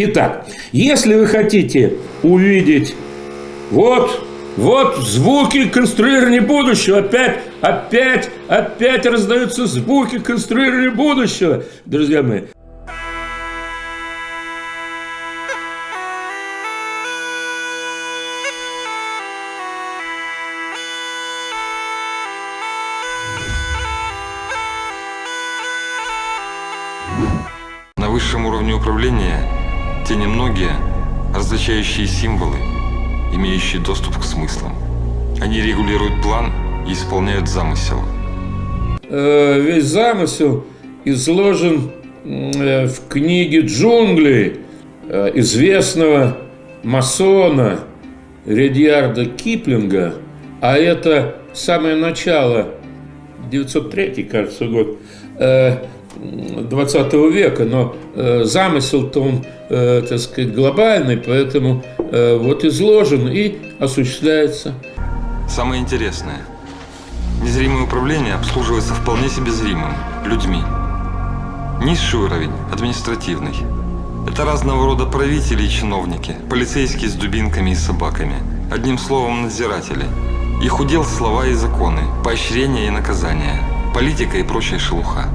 Итак, если вы хотите увидеть вот вот звуки конструирования будущего. Опять, опять, опять раздаются звуки конструирования будущего, друзья мои. И исполняют замысел. Э, весь замысел изложен э, в книге «Джунгли» э, известного масона Редьярда Киплинга, а это самое начало, 903, кажется, год, 20 века, но замысел-то он, так сказать, глобальный, поэтому Э, вот изложен и осуществляется. Самое интересное. Незримое управление обслуживается вполне себе зримым, людьми. Низший уровень – административный. Это разного рода правители и чиновники, полицейские с дубинками и собаками. Одним словом, надзиратели. Их удел слова и законы, поощрения и наказания, политика и прочая шелуха.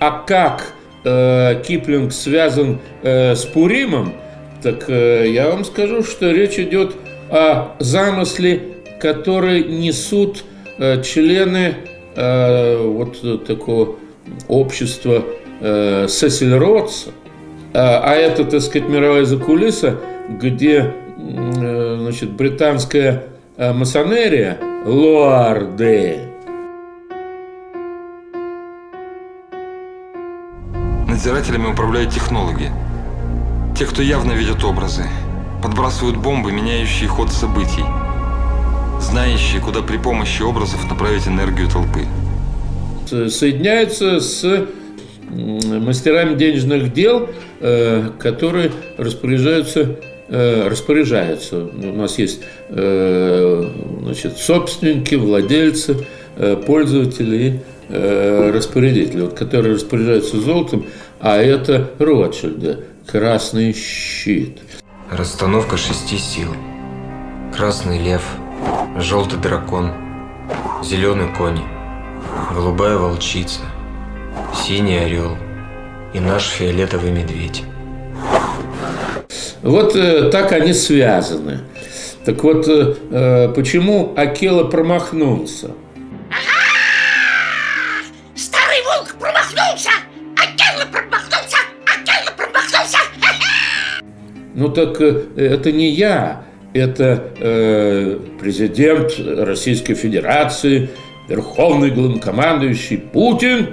А как э, Киплинг связан э, с Пуримом – так э, я вам скажу, что речь идет о замысле, который несут члены э, вот такого общества Сесиль Ротса. А это, так сказать, мировая закулиса, где значит, британская масонерия Луарде. Надзирателями управляют технологи, те, кто явно видят образы, подбрасывают бомбы, меняющие ход событий, знающие, куда при помощи образов направить энергию толпы. Соединяются с мастерами денежных дел, э, которые распоряжаются э, распоряжаются. У нас есть э, значит, собственники, владельцы, пользователи и распорядители, вот, которые распоряжаются золотом, а это Ротшильды. Красный щит. Расстановка шести сил. Красный лев, желтый дракон, зеленый конь, голубая волчица, синий орел и наш фиолетовый медведь. Вот э, так они связаны. Так вот, э, э почему Акела промахнулся? Ну так э, это не я, это э, президент Российской Федерации, верховный главнокомандующий Путин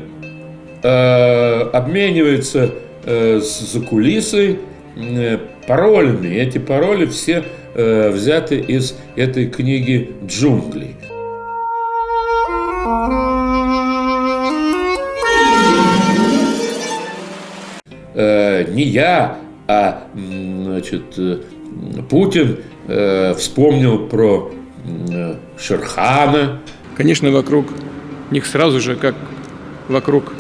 э, обменивается э, с закулисой э, паролями. Эти пароли все э, взяты из этой книги «Джунгли». Э, не я, а значит, э, Путин э, вспомнил про э, Шерхана. Конечно, вокруг них сразу же, как вокруг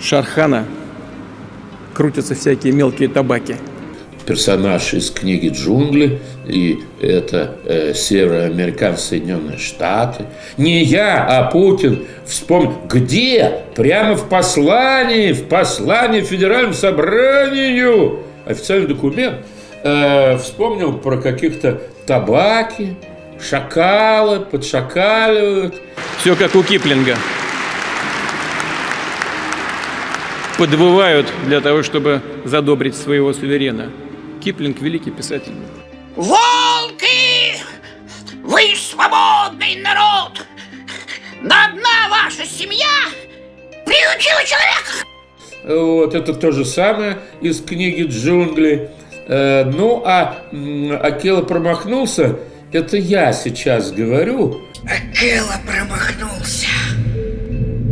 Шархана, крутятся всякие мелкие табаки персонаж из книги «Джунгли», и это э, североамериканские Соединенные Штаты. Не я, а Путин вспомнил, где? Прямо в послании, в послании Федеральному собранию, официальный документ, э, вспомнил про каких-то табаки, шакалы, подшакаливают. Все как у Киплинга. Подвывают для того, чтобы задобрить своего суверена. Киплинг – великий писатель. Волки! Вы свободный народ! На одна ваша семья приучила человека! Вот, это то же самое из книги «Джунгли». Э, ну, а Акела промахнулся, это я сейчас говорю. Акела промахнулся.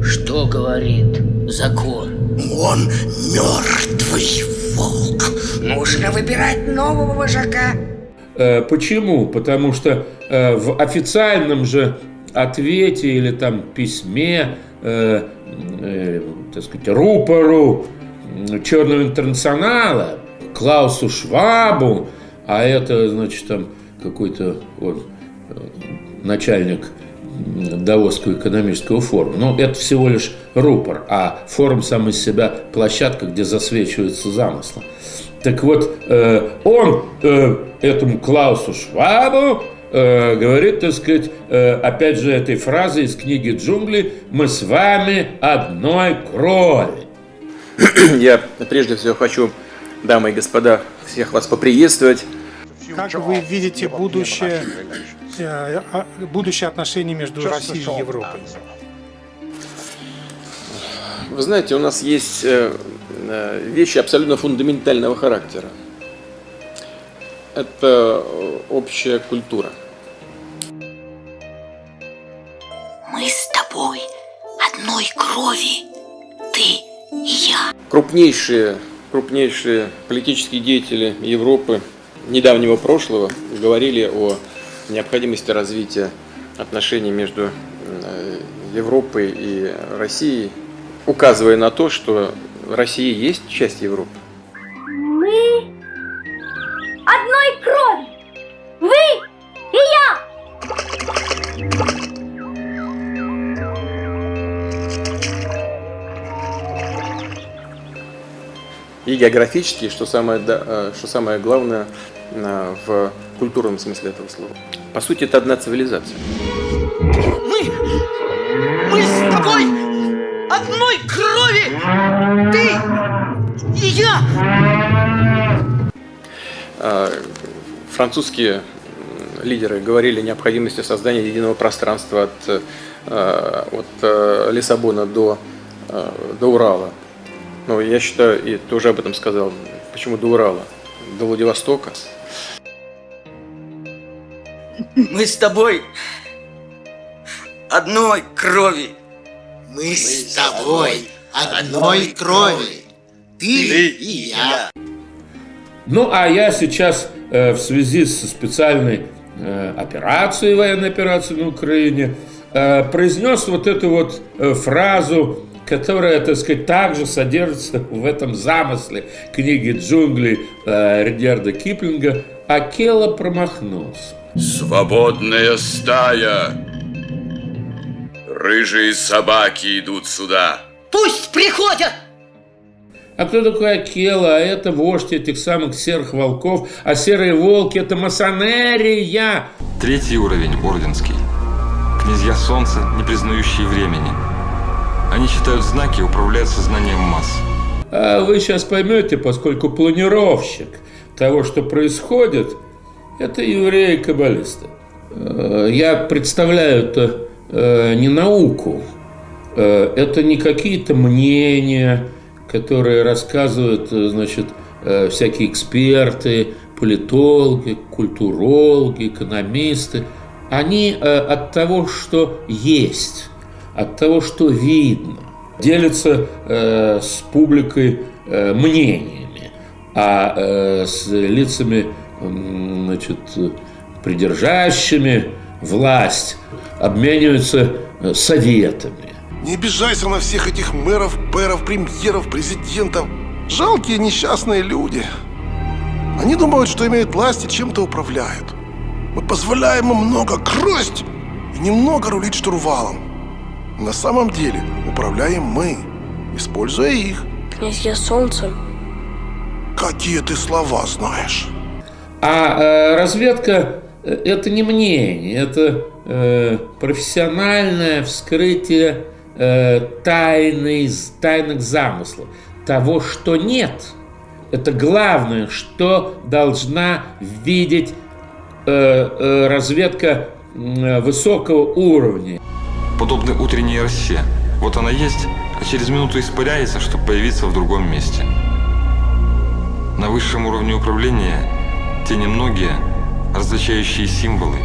Что говорит закон? Он мертвый волк. Нужно выбирать нового вожака. Э, почему? Потому что э, в официальном же ответе или там письме, э, так сказать, рупору Черного интернационала, Клаусу Швабу, а это, значит, там какой-то вот, э, начальник Давосского экономического форума. Но это всего лишь рупор, а форум сам из себя площадка, где засвечиваются замыслы. Так вот, э, он э, этому Клаусу Швабу э, говорит, так сказать, э, опять же, этой фразой из книги «Джунгли» «Мы с вами одной крови». Я прежде всего хочу, дамы и господа, всех вас поприветствовать. Как вы видите будущее, э, а, будущее отношений между Россией и Европой? Вы знаете, у нас есть э, э, вещи абсолютно фундаментального характера. Это общая культура. Мы с тобой одной крови, ты и я. Крупнейшие, крупнейшие политические деятели Европы недавнего прошлого говорили о необходимости развития отношений между э, Европой и Россией, указывая на то, что Россия есть часть Европы. Мы одной крови. Вы И географически, что самое, да- э, что самое главное э, в культурном смысле этого слова. По сути, это одна цивилизация. Мы, мы с тобой одной крови, ты и я. А, Французские лидеры говорили о необходимости создания единого пространства от, э, от э, Лиссабона до, э, до Урала. Ну, я считаю, и тоже об этом сказал, почему до Урала? До Владивостока. Мы с тобой одной крови. Мы с тобой одной крови, ты и я. Ну, а я сейчас э, в связи со специальной э, операцией, военной операцией на Украине, э, произнес вот эту вот э, фразу, которая, так сказать, также содержится в этом замысле книги «Джунгли» э, Редьярда Киплинга «Акела промахнулся». Свободная стая. Рыжие собаки идут сюда. Пусть приходят. А кто такой Акела? А это вождь этих самых серых волков. А серые волки – это масонерия. Третий уровень, орденский. Князья Солнца, не признающие времени. Они читают знаки и управляют сознанием масс. А вы сейчас поймете, поскольку планировщик того, что происходит, это евреи-каббалисты. Э, Я представляю это э, не науку, э, это не какие-то мнения, которые рассказывают, значит, всякие эксперты, политологи, культурологи, экономисты. Они от того, что есть, от того, что видно, делятся э, с публикой э, мнениями, а э, с лицами, м, значит, придержащими власть обмениваются э, советами. Не обижайся на всех этих мэров, пэров, премьеров, президентов. Жалкие несчастные люди. Они думают, что имеют власть и чем-то управляют. Мы позволяем им много красть и немного рулить штурвалом. На самом деле управляем мы, используя их. Князья Солнца. Какие ты слова знаешь? А э, разведка э, это не мнение, это э, профессиональное вскрытие э, тайны, тайных замыслов, того, что нет. Это главное, что должна видеть э, э, разведка э, высокого уровня. Подобны утренней росе. Вот она есть, а через минуту испаряется, чтобы появиться в другом месте. На высшем уровне управления те немногие, различающие символы,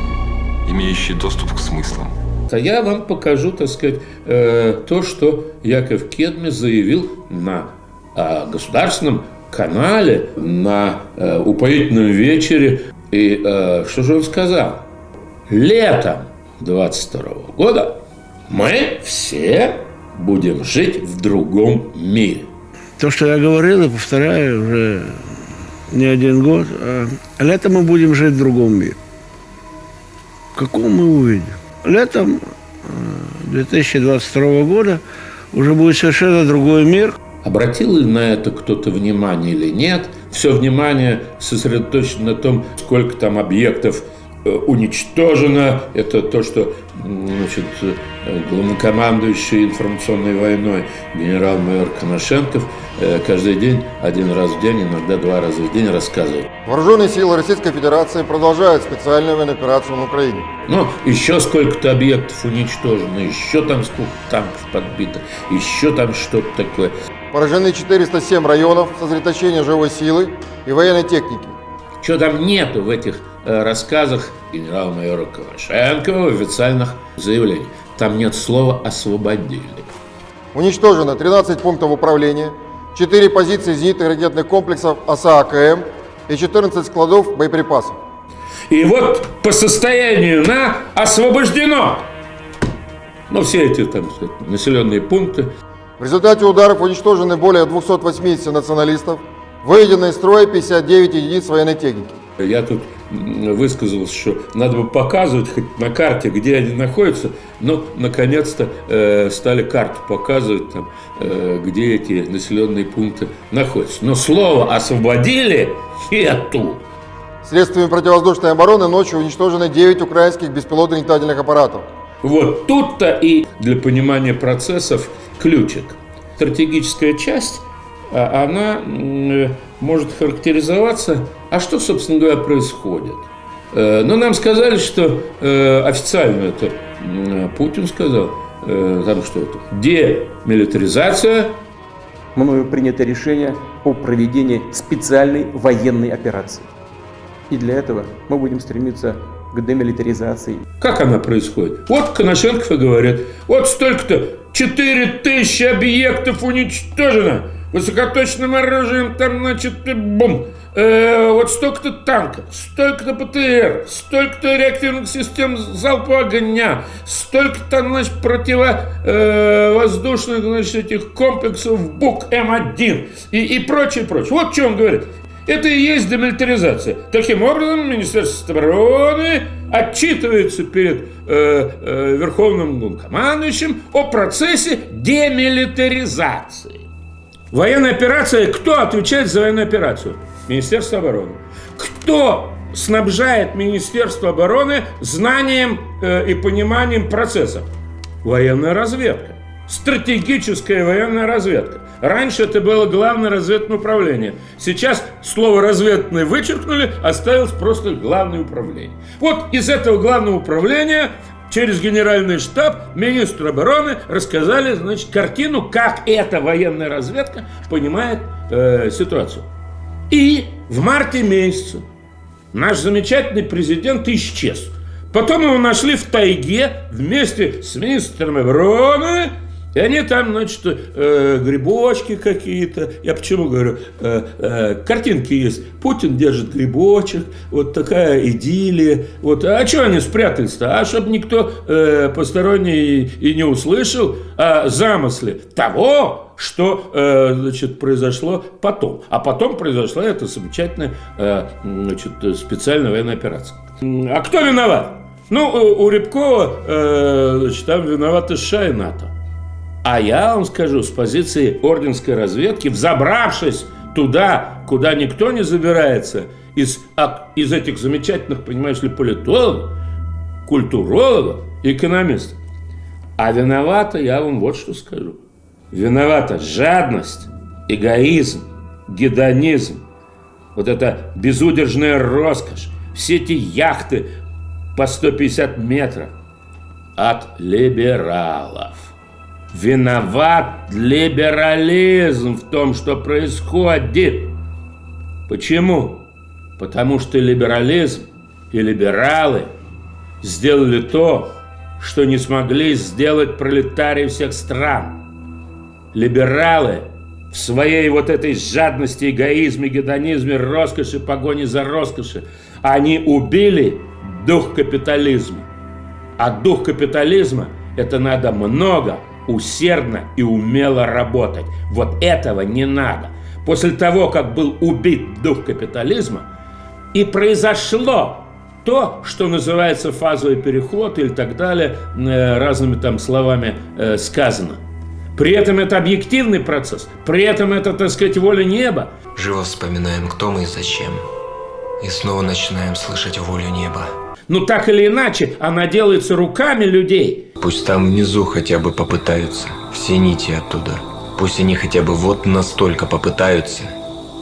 имеющие доступ к смыслам. А я вам покажу, так сказать, э, то, что Яков Кедми заявил на э, государственном канале, на э, упоительном вечере. И э, что же он сказал? Летом 22 года мы все будем жить в другом мире. То, что я говорил и повторяю уже не один год, а летом мы будем жить в другом мире. Какого мы увидим? Летом 2022 года уже будет совершенно другой мир. Обратил ли на это кто-то внимание или нет? Все внимание сосредоточено на том, сколько там объектов э, уничтожено. Это то, что значит, э, главнокомандующий информационной войной генерал-майор Коношенков э, каждый день, один раз в день, иногда два раза в день рассказывает. Вооруженные силы Российской Федерации продолжают специальную военную операцию на Украине. Ну, еще сколько-то объектов уничтожено, еще там сколько танков подбито, еще там что-то такое. Поражены 407 районов сосредоточения живой силы и военной техники. Что там нету в этих э, рассказах генерала-майора Ковашенко в официальных заявлениях? Там нет слова «освободили». Уничтожено 13 пунктов управления, 4 позиции зенитных ракетных комплексов ОСА-АКМ и 14 складов боеприпасов. И вот по состоянию на освобождено. Ну, все эти там, сказать, населенные пункты. В результате ударов уничтожены более 280 националистов, выведено из строя 59 единиц военной техники. Я тут высказался, что надо бы показывать хоть на карте, где они находятся, но наконец-то э, стали карту показывать, там, э, где эти населенные пункты находятся. Но слово «освободили» нету. Средствами противовоздушной обороны ночью уничтожены 9 украинских беспилотных летательных аппаратов. Вот тут-то и для понимания процессов ключик. Стратегическая часть, она может характеризоваться, а что, собственно говоря, происходит. Э, но нам сказали, что э, официально это Путин сказал, э, там что это, демилитаризация. Мною принято решение о проведении специальной военной операции. И для этого мы будем стремиться к демилитаризации. Как она происходит? Вот Коношенков и говорит, вот столько-то, 4000 объектов уничтожено, высокоточным оружием, там, значит, бум, э, вот столько-то танков, столько-то ПТР, столько-то реактивных систем залпового огня, столько-то, значит, противовоздушных, значит, этих комплексов БУК-М1 и, и прочее, прочее. Вот что он говорит. Это и есть демилитаризация. Таким образом, Министерство обороны отчитывается перед э, э, Верховным командующим о процессе демилитаризации. Военная операция, кто отвечает за военную операцию? Министерство обороны. Кто снабжает Министерство обороны знанием э, и пониманием процессов? Военная разведка. Стратегическая военная разведка. Раньше это было главное разведное управление. Сейчас слово разведное вычеркнули, осталось просто главное управление. Вот из этого главного управления через генеральный штаб министру обороны рассказали, значит, картину, как эта военная разведка понимает э, ситуацию. И в марте месяце наш замечательный президент исчез. Потом его нашли в тайге вместе с министром обороны, и они там, значит, э, грибочки какие-то. Я почему говорю, э, э, картинки есть. Путин держит грибочек, вот такая идиллия. Вот. А что они спрятались-то? А чтобы никто э, посторонний и не услышал о замысле того, что э, значит, произошло потом. А потом произошла эта замечательная э, значит, специальная военная операция. А кто виноват? Ну, у Рябкова э, значит, там виноваты США и НАТО. А я вам скажу, с позиции орденской разведки, взобравшись туда, куда никто не забирается, из, из этих замечательных, понимаешь ли, политологов, культурологов, экономистов. А виновата, я вам вот что скажу. Виновата жадность, эгоизм, гедонизм, вот эта безудержная роскошь, все эти яхты по 150 метров от либералов. Виноват либерализм в том, что происходит. Почему? Потому что либерализм и либералы сделали то, что не смогли сделать пролетарии всех стран. Либералы в своей вот этой жадности, эгоизме, гедонизме, роскоши, погоне за роскоши, они убили дух капитализма. А дух капитализма – это надо много усердно и умело работать. Вот этого не надо. После того, как был убит дух капитализма, и произошло то, что называется фазовый переход или так далее, э, разными там словами э, сказано. При этом это объективный процесс, при этом это, так сказать, воля неба. Живо вспоминаем, кто мы и зачем. И снова начинаем слышать волю неба. Ну так или иначе, она делается руками людей. Пусть там внизу хотя бы попытаются. Все нити оттуда. Пусть они хотя бы вот настолько попытаются.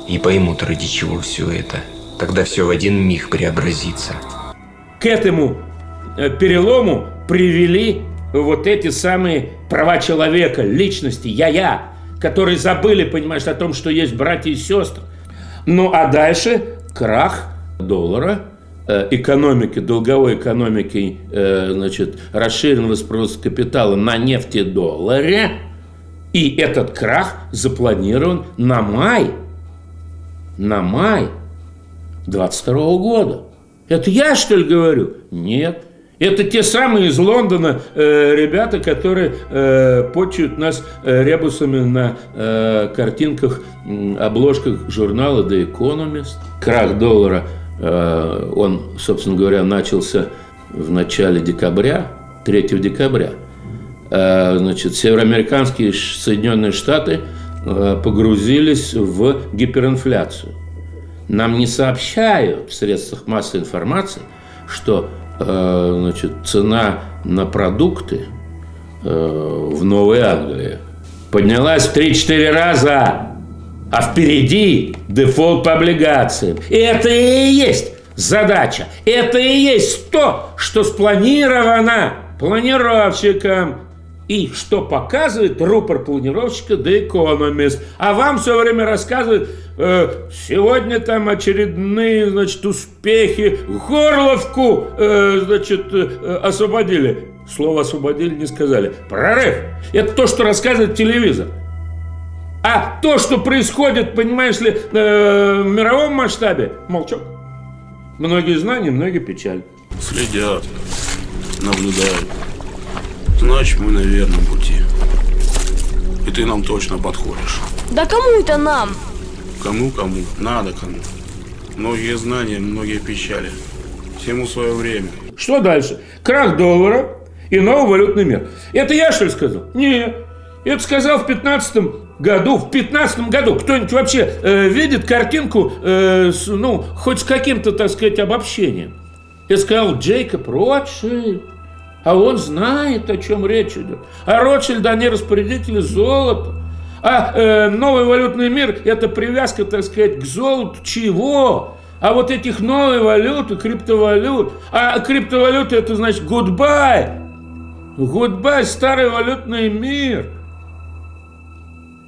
И поймут, ради чего все это. Тогда все в один миг преобразится. К этому э, перелому привели вот эти самые права человека, личности, я-я, которые забыли, понимаешь, о том, что есть братья и сестры. Ну а дальше крах доллара, э, экономики, долговой экономики, э, значит, расширенного спроса капитала на нефтедолларе. И этот крах запланирован на май, на май 22 года. Это я, что ли, говорю? Нет. Это те самые из Лондона э, ребята, которые э, почуют нас э, ребусами на э, картинках, э, обложках журнала The Economist. Крах доллара, э, он, собственно говоря, начался в начале декабря, 3 декабря. Э, значит, североамериканские Соединенные Штаты э, погрузились в гиперинфляцию. Нам не сообщают в средствах массовой информации, что значит, цена на продукты э, в Новой Англии поднялась в 3-4 раза, а впереди дефолт по облигациям. И это и есть задача. Это и есть то, что спланировано планировщиком и что показывает рупор планировщика The Economist. А вам все время рассказывают, э, сегодня там очередные, значит, успехи, Горловку, э, значит, э, освободили. Слово освободили не сказали. Прорыв. Это то, что рассказывает телевизор. А то, что происходит, понимаешь ли, э, в мировом масштабе, молчок. Многие знания, многие печаль. Следят, наблюдают. Значит, мы на верном пути. И ты нам точно подходишь. Да кому это нам? Кому-кому, надо кому. Многие знания, многие печали. Всему свое время. Что дальше? Крах доллара и новый валютный мир. Это я, что ли, сказал? Нет. Это сказал в 15 году. В 15 году кто-нибудь вообще э, видит картинку, э, с, ну, хоть с каким-то, так сказать, обобщением? Я сказал Джейкоб Ротшильд. А он знает, о чем речь идет. А Ротшильд, они распорядители золота. А э, новый валютный мир – это привязка, так сказать, к золоту чего? А вот этих новых валют, криптовалют. А криптовалюта – это значит goodbye. Goodbye, старый валютный мир.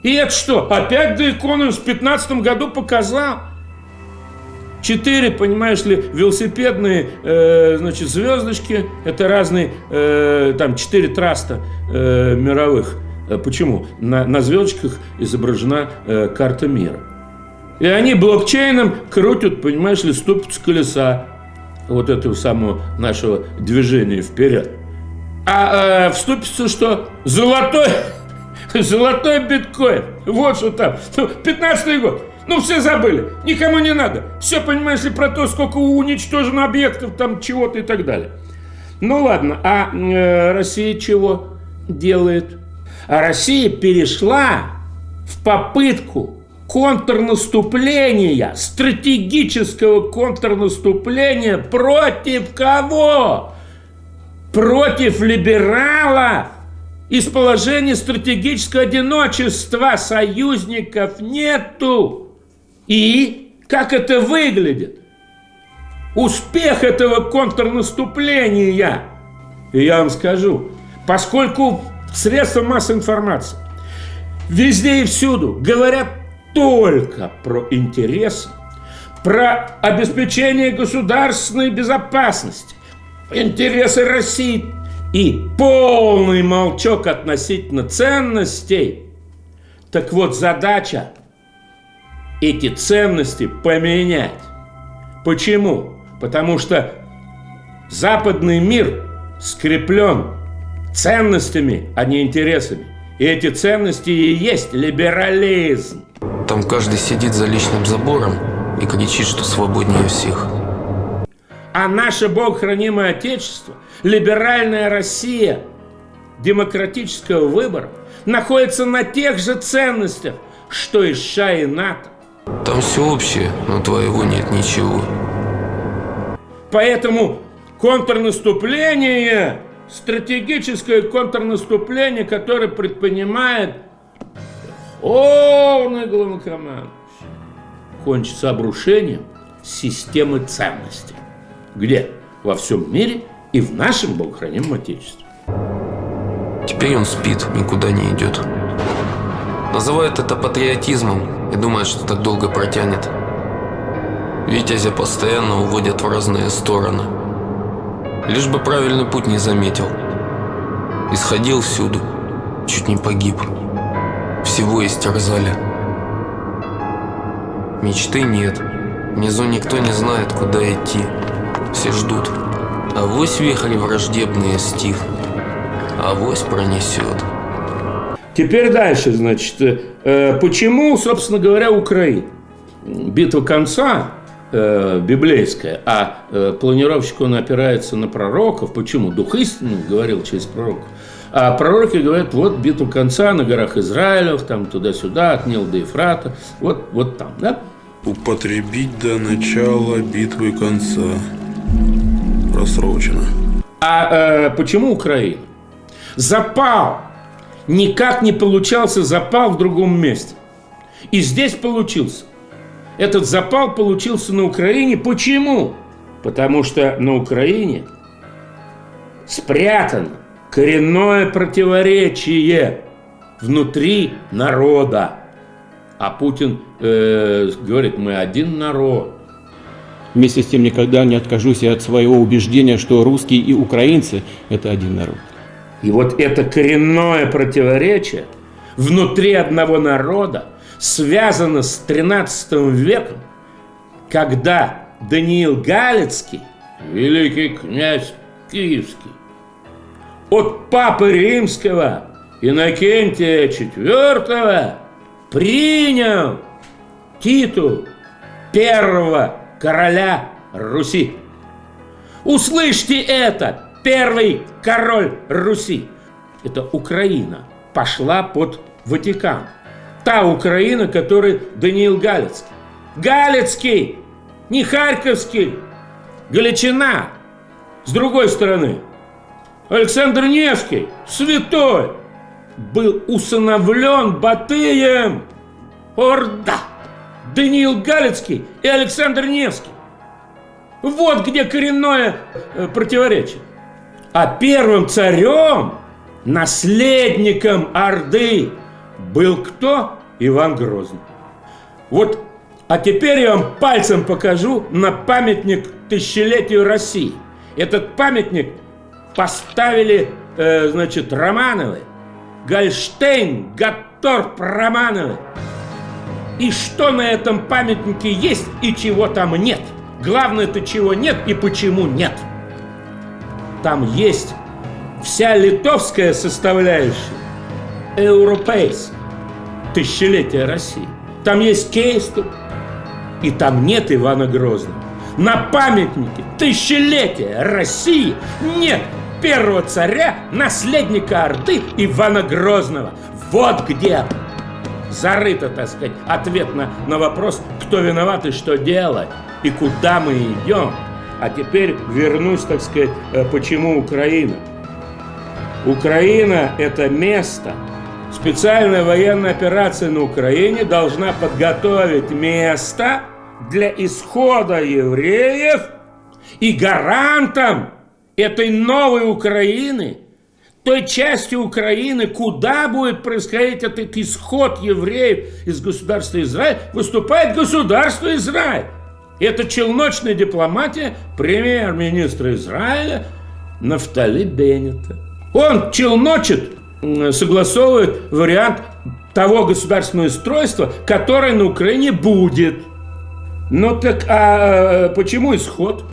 И это что? Опять Economist в 2015 году показал? Четыре, понимаешь ли, велосипедные, э, значит, звездочки. Это разные, э, там, четыре траста э, мировых. Э, почему? На, на звездочках изображена э, карта мира. И они блокчейном крутят, понимаешь ли, ступицу колеса вот этого самого нашего движения вперед. А э, в ступицу что? Золотой, золотой биткоин. Вот что там. 15 год. Ну, все забыли. Никому не надо. Все, понимаешь ли, про то, сколько уничтожено объектов, там, чего-то и так далее. Ну, ладно. А э, Россия чего делает? А Россия перешла в попытку контрнаступления, стратегического контрнаступления против кого? Против либералов. Из положения стратегического одиночества союзников нету. И как это выглядит? Успех этого контрнаступления. И я вам скажу, поскольку средства массовой информации везде и всюду говорят только про интересы, про обеспечение государственной безопасности, интересы России и полный молчок относительно ценностей, так вот задача эти ценности поменять. Почему? Потому что западный мир скреплен ценностями, а не интересами. И эти ценности и есть либерализм. Там каждый сидит за личным забором и кричит, что свободнее всех. А наше Бог хранимое Отечество, либеральная Россия, демократического выбора находится на тех же ценностях, что и США и НАТО. Там все общее, но твоего нет ничего. Поэтому контрнаступление, стратегическое контрнаступление, которое предпринимает Верховный главнокомандующий, кончится обрушением системы ценностей. Где? Во всем мире и в нашем богохранимом Отечестве. Теперь он спит, никуда не идет. Называет это патриотизмом и думает, что так долго протянет. Витязя постоянно уводят в разные стороны. Лишь бы правильный путь не заметил. Исходил всюду, чуть не погиб. Всего истерзали. Мечты нет. Внизу никто не знает, куда идти. Все ждут. А вось вихрь враждебные стихнут. А вось пронесет. Теперь дальше, значит, э, почему, собственно говоря, Украина? Битва конца э, библейская, а э, планировщик, он опирается на пророков. Почему? Дух истины говорил через пророков. А пророки говорят, вот битва конца на горах Израилев, там туда-сюда, от Нил до Ефрата, вот, вот там, да? Употребить до начала битвы конца. Просрочено. А э, почему Украина? Запал. Никак не получался запал в другом месте. И здесь получился. Этот запал получился на Украине. Почему? Потому что на Украине спрятано коренное противоречие внутри народа. А Путин э, говорит, мы один народ. Вместе с тем никогда не откажусь от своего убеждения, что русские и украинцы – это один народ. И вот это коренное противоречие внутри одного народа связано с 13 веком, когда Даниил Галицкий, великий князь Киевский, от Папы Римского Иннокентия IV принял титул первого короля Руси. Услышьте это! Первый король Руси. Это Украина пошла под Ватикан. Та Украина, которой Даниил Галицкий. Галицкий, не Харьковский, Галичина. С другой стороны, Александр Невский, святой, был усыновлен Батыем. Орда! Даниил Галицкий и Александр Невский. Вот где коренное э, противоречие. А первым царем, наследником Орды, был кто? Иван Грозный. Вот, а теперь я вам пальцем покажу на памятник тысячелетию России. Этот памятник поставили, э, значит, Романовы, Гольштейн, Гатторп Романовы. И что на этом памятнике есть и чего там нет. Главное, это чего нет и почему нет. Там есть вся литовская составляющая, европейская, тысячелетия России. Там есть Кейступ, и там нет Ивана Грозного. На памятнике тысячелетия России нет первого царя, наследника Орды Ивана Грозного. Вот где зарыто, так сказать, ответ на, на вопрос, кто виноват и что делать, и куда мы идем. А теперь вернусь, так сказать, э, почему Украина. Украина – это место, специальная военная операция на Украине должна подготовить место для исхода евреев и гарантом этой новой Украины, той части Украины, куда будет происходить этот исход евреев из государства Израиль, выступает государство Израиль. Это челночная дипломатия премьер-министра Израиля Нафтали Беннета. Он челночит, согласовывает вариант того государственного устройства, которое на Украине будет. Ну так, а почему исход?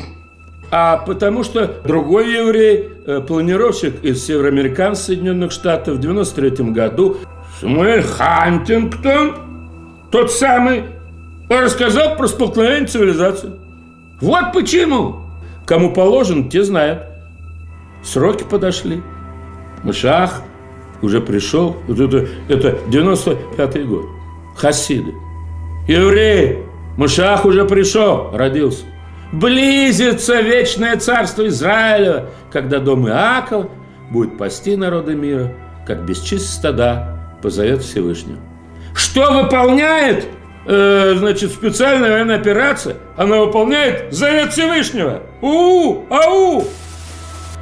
а потому что другой еврей, э, планировщик из североамериканских Соединенных Штатов в 93 году, Самуэль Хантингтон, тот самый, рассказал про столкновение цивилизации. Вот почему. Кому положен, те знают. Сроки подошли. Мышах уже пришел. Вот это, это 95 год. Хасиды. Евреи, Мышах уже пришел, родился. Близится вечное царство Израиля, когда дом Иакова будет пасти народы мира, как бесчисленные стада позовет Всевышнего. Что выполняет э, значит, специальная военная операция? Она выполняет завет Всевышнего. У-у, ау!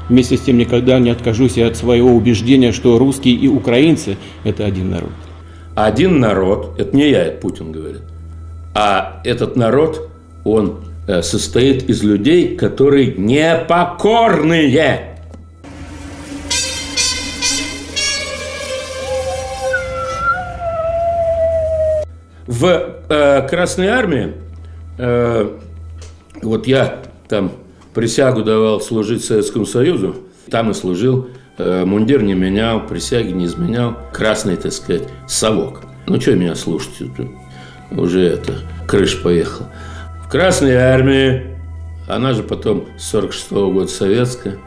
Вместе с тем никогда не откажусь от своего убеждения, что русские и украинцы – это один народ. Один народ, это не я, это Путин говорит, а этот народ, он э, состоит из людей, которые непокорные. В э, Красной Армии, э, вот я там присягу давал служить Советскому Союзу, там и служил, э, мундир не менял, присяги не изменял, красный, так сказать, совок. Ну, что меня слушать, уже это, крыш поехал. В Красной Армии, она же потом с 46 -го года советская,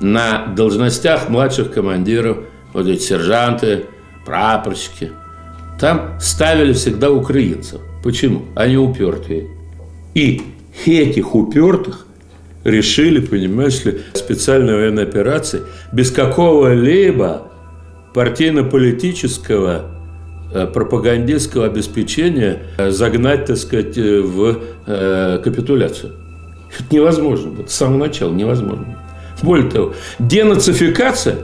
на должностях младших командиров, вот эти сержанты, прапорщики – там ставили всегда украинцев. Почему? Они упертые. И этих упертых решили, понимаешь ли, специальной военной операции без какого-либо партийно-политического э, пропагандистского обеспечения э, загнать, так сказать, э, в капитуляцию. Это невозможно. Вот с самого начала невозможно. Более того, денацификация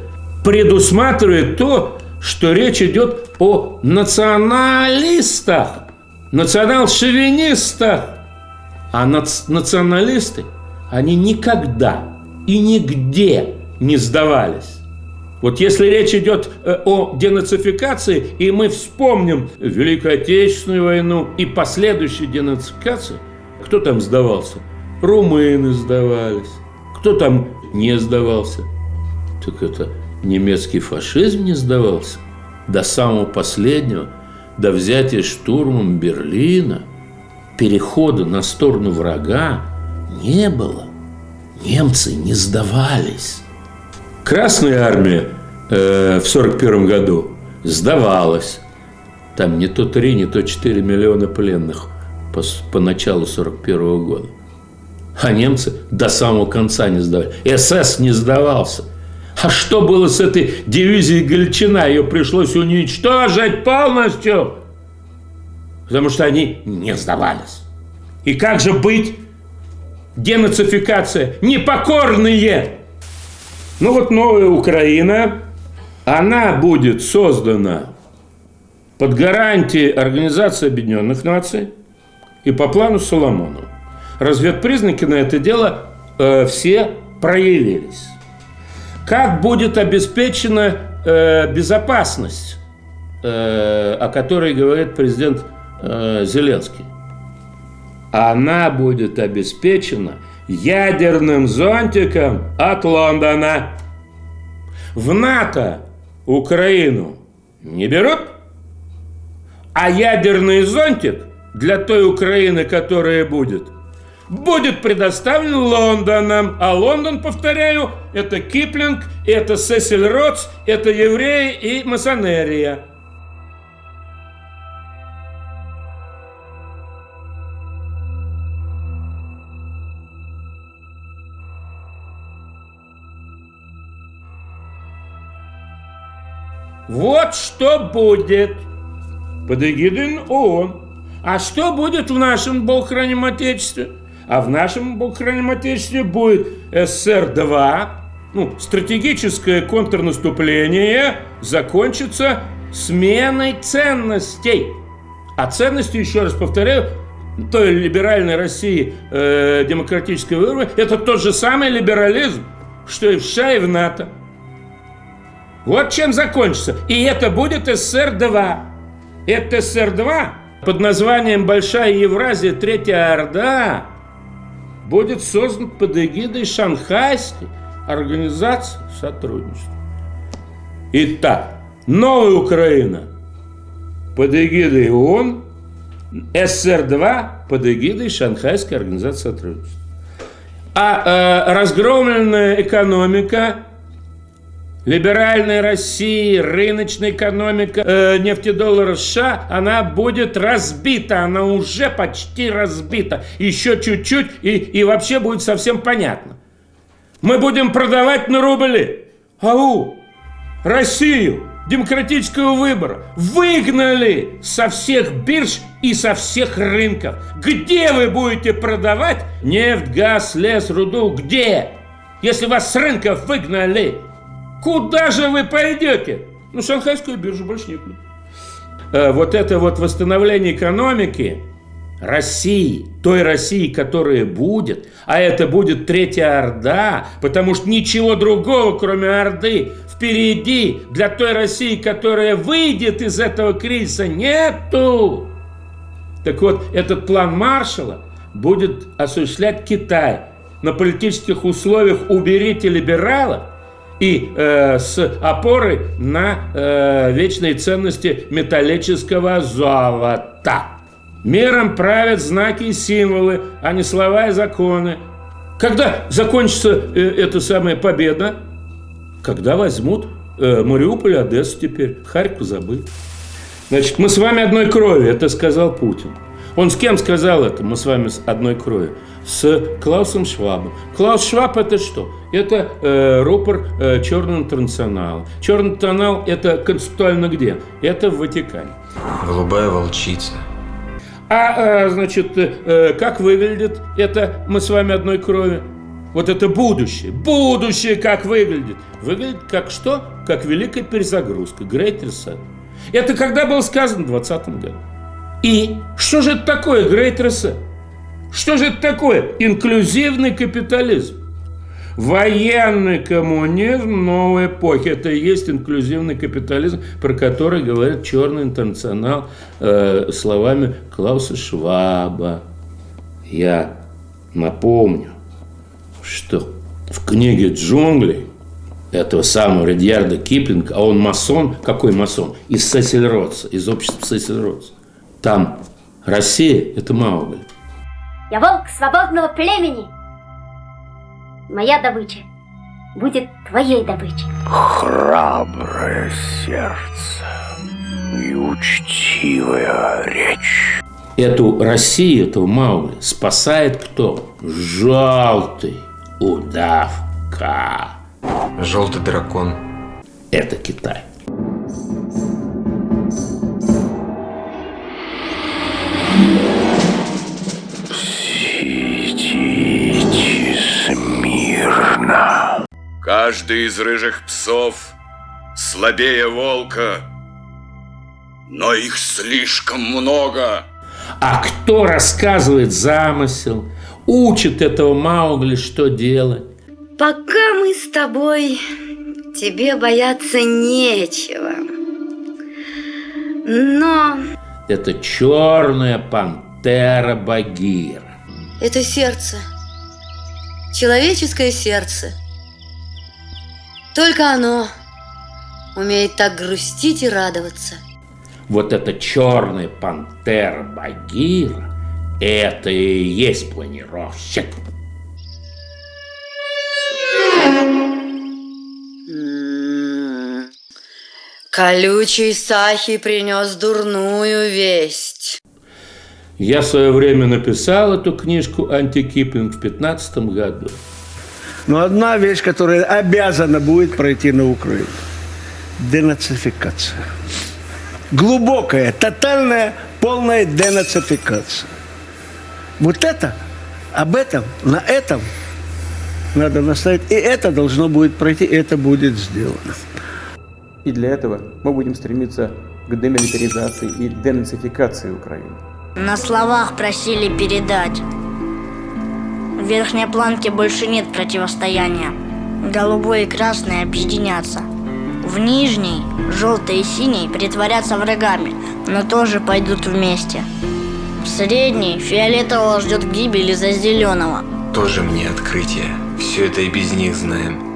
предусматривает то, что речь идет о националистах, национал-шовинистах. А нац националисты, они никогда и нигде не сдавались. Вот если речь идет э, о денацификации, и мы вспомним Великую Отечественную войну и последующую денацификацию, кто там сдавался? Румыны сдавались. Кто там не сдавался? Так это немецкий фашизм не сдавался до самого последнего, до взятия штурмом Берлина, перехода на сторону врага не было. Немцы не сдавались. Красная армия э, в 1941 году сдавалась. Там не то 3, не то 4 миллиона пленных по, по началу 1941 года. А немцы до самого конца не сдавались. СС не сдавался – а что было с этой дивизией Галичина? Ее пришлось уничтожить полностью, потому что они не сдавались. И как же быть? Денацификация. Непокорные. Ну вот новая Украина, она будет создана под гарантией Организации Объединенных Наций и по плану Соломонова. Разведпризнаки на это дело э, все проявились. Как будет обеспечена э, безопасность, э, о которой говорит президент э, Зеленский? Она будет обеспечена ядерным зонтиком от Лондона. В НАТО Украину не берут, а ядерный зонтик для той Украины, которая будет – будет предоставлен Лондоном. А Лондон, повторяю, это Киплинг, это Сесиль Ротс, это евреи и масонерия. Вот что будет под эгидой ООН. А что будет в нашем Бог храним Отечестве? А в нашем Богохранимом Отечестве будет СССР-2, ну, стратегическое контрнаступление закончится сменой ценностей. А ценности, еще раз повторяю, той либеральной России э, демократической выборы, это тот же самый либерализм, что и в США, и в НАТО. Вот чем закончится. И это будет СССР-2. Это СССР-2 под названием Большая Евразия, Третья Орда будет создан под эгидой Шанхайской организации сотрудничества. Итак, новая Украина под эгидой ООН, СССР-2 под эгидой Шанхайской организации сотрудничества. А э, разгромленная экономика либеральной России, рыночная экономика э, нефтедоллара США, она будет разбита, она уже почти разбита. Еще чуть-чуть и, и вообще будет совсем понятно. Мы будем продавать на рубли. Ау! Россию, демократического выбора, выгнали со всех бирж и со всех рынков. Где вы будете продавать нефть, газ, лес, руду? Где? Если вас с рынков выгнали, Куда же вы пойдете? Ну, шанхайскую биржу больше некуда. Э, вот это вот восстановление экономики России, той России, которая будет, а это будет Третья Орда, потому что ничего другого, кроме Орды, впереди для той России, которая выйдет из этого кризиса, нету. Так вот, этот план Маршала будет осуществлять Китай. На политических условиях уберите либералов, и э, с опорой на э, вечные ценности металлического золота. Миром правят знаки и символы, а не слова и законы. Когда закончится э, эта самая победа? Когда возьмут э, Мариуполь, Одессу теперь, Харьков забыл. Значит, мы с вами одной крови, это сказал Путин. Он с кем сказал это? Мы с вами с одной крови с Клаусом Швабом. Клаус Шваб это что? Это э, рупор э, Черного интернационала. Черный интернационал это концептуально где? Это в Ватикане. Голубая волчица. А, э, значит, э, как выглядит это мы с вами одной крови? Вот это будущее. Будущее как выглядит? Выглядит как что? Как великая перезагрузка. Great Reset. Это когда было сказано в 2020 году. И что же это такое Great Reset? Что же это такое? Инклюзивный капитализм. Военный коммунизм новой эпохи. Это и есть инклюзивный капитализм, про который говорит Черный интернационал э, словами Клауса Шваба. Я напомню, что в книге «Джунгли» этого самого Редьярда Киплинга, а он масон, какой масон? Из Сесельротса, из общества Сесельротса. Там Россия – это Маугли. Я волк свободного племени. Моя добыча будет твоей добычей. Храброе сердце и учтивая речь. Эту Россию, эту Маугли спасает кто? Желтый удавка. Желтый дракон. Это Китай. Смирно. Каждый из рыжих псов слабее волка, но их слишком много. А кто рассказывает замысел, учит этого Маугли, что делать? Пока мы с тобой, тебе бояться нечего. Но... Это черная пантера Багира. Это сердце человеческое сердце. Только оно умеет так грустить и радоваться. Вот эта черная пантера Багира, это и есть планировщик. Колючий Сахи принес дурную весть. Я в свое время написал эту книжку «Антикиплинг» в 15 году. Но одна вещь, которая обязана будет пройти на Украине – денацификация. Глубокая, тотальная, полная денацификация. Вот это, об этом, на этом надо наставить. И это должно будет пройти, и это будет сделано. И для этого мы будем стремиться к демилитаризации и денацификации Украины. На словах просили передать. В верхней планке больше нет противостояния. Голубой и красный объединятся. В нижней желтый и синий притворятся врагами, но тоже пойдут вместе. В средней фиолетового ждет гибель из-за зеленого. Тоже мне открытие. Все это и без них знаем.